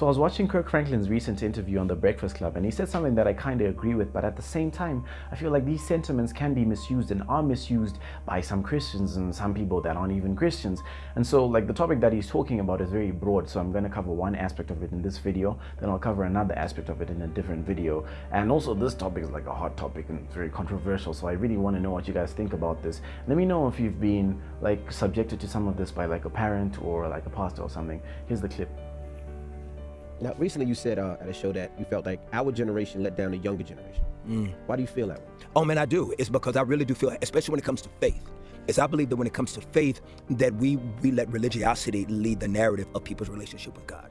So I was watching Kirk Franklin's recent interview on The Breakfast Club and he said something that I kind of agree with, but at the same time, I feel like these sentiments can be misused and are misused by some Christians and some people that aren't even Christians. And so like the topic that he's talking about is very broad, so I'm going to cover one aspect of it in this video, then I'll cover another aspect of it in a different video. And also this topic is like a hot topic and it's very controversial, so I really want to know what you guys think about this. Let me know if you've been like subjected to some of this by like a parent or like a pastor or something. Here's the clip. Now, recently you said uh, at a show that you felt like our generation let down the younger generation. Mm. Why do you feel that way? Oh man, I do. It's because I really do feel, especially when it comes to faith. Is I believe that when it comes to faith, that we we let religiosity lead the narrative of people's relationship with God.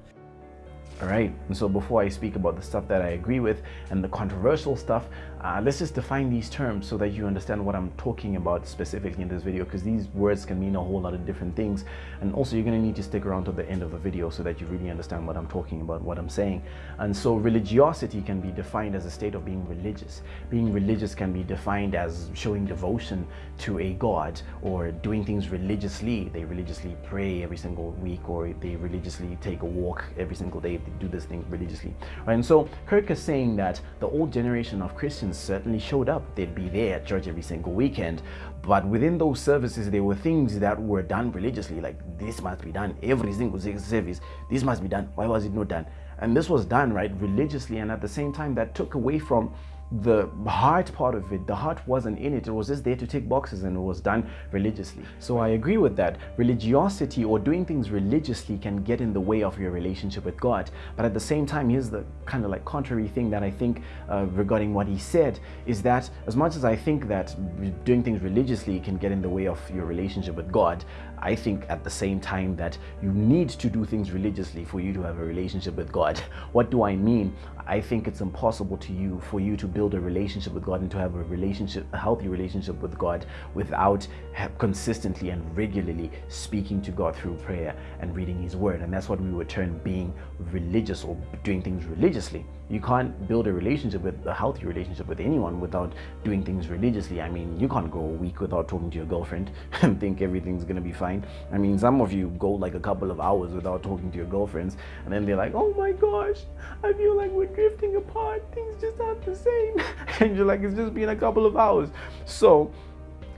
All right, and so before I speak about the stuff that I agree with and the controversial stuff, uh, let's just define these terms so that you understand what I'm talking about specifically in this video because these words can mean a whole lot of different things. And also you're gonna need to stick around to the end of the video so that you really understand what I'm talking about, what I'm saying. And so religiosity can be defined as a state of being religious. Being religious can be defined as showing devotion to a God or doing things religiously. They religiously pray every single week or they religiously take a walk every single day They do this thing religiously. Right? And so Kirk is saying that the old generation of Christians certainly showed up. They'd be there at church every single weekend. But within those services, there were things that were done religiously, like this must be done every single service. This must be done. Why was it not done? And this was done, right, religiously. And at the same time, that took away from the heart part of it, the heart wasn't in it. It was just there to tick boxes and it was done religiously. So I agree with that. Religiosity or doing things religiously can get in the way of your relationship with God. But at the same time, here's the kind of like contrary thing that I think uh, regarding what he said is that as much as I think that doing things religiously can get in the way of your relationship with God, I think at the same time that you need to do things religiously for you to have a relationship with God. What do I mean? I think it's impossible to you for you to build a relationship with God and to have a relationship, a healthy relationship with God without consistently and regularly speaking to God through prayer and reading His Word. And that's what we would term being religious or doing things religiously. You can't build a relationship with a healthy relationship with anyone without doing things religiously. I mean, you can't go a week without talking to your girlfriend and think everything's gonna be fine. I mean, some of you go like a couple of hours without talking to your girlfriends, and then they're like, "Oh my gosh, I feel like we're drifting apart. Things just aren't the same." and you're like, "It's just been a couple of hours." So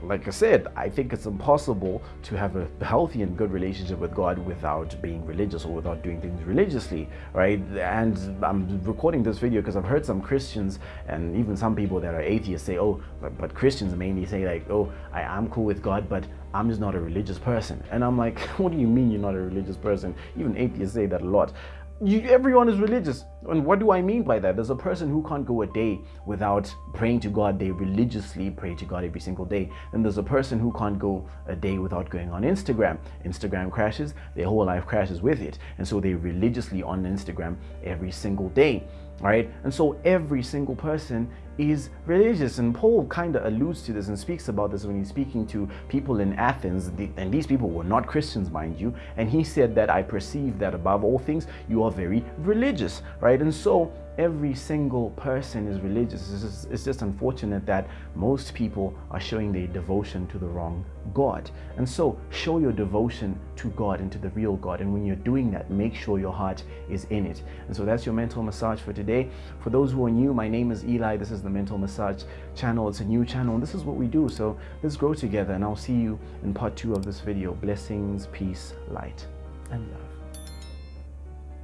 like I said, I think it's impossible to have a healthy and good relationship with God without being religious or without doing things religiously, right? And I'm recording this video because I've heard some Christians and even some people that are atheists say, oh, but, but Christians mainly say like, oh, I'm cool with God, but I'm just not a religious person. And I'm like, what do you mean you're not a religious person? Even atheists say that a lot you, everyone is religious. And what do I mean by that? There's a person who can't go a day without praying to God. They religiously pray to God every single day. And there's a person who can't go a day without going on Instagram. Instagram crashes, their whole life crashes with it. And so they religiously on Instagram every single day right? And so every single person is religious. And Paul kind of alludes to this and speaks about this when he's speaking to people in Athens. And these people were not Christians, mind you. And he said that I perceive that above all things, you are very religious, right? And so every single person is religious. It's just, it's just, unfortunate that most people are showing their devotion to the wrong God. And so show your devotion to God and to the real God. And when you're doing that, make sure your heart is in it. And so that's your mental massage for today. For those who are new, my name is Eli. This is the Mental Massage channel. It's a new channel. And this is what we do. So let's grow together. And I'll see you in part two of this video. Blessings, peace, light, and love.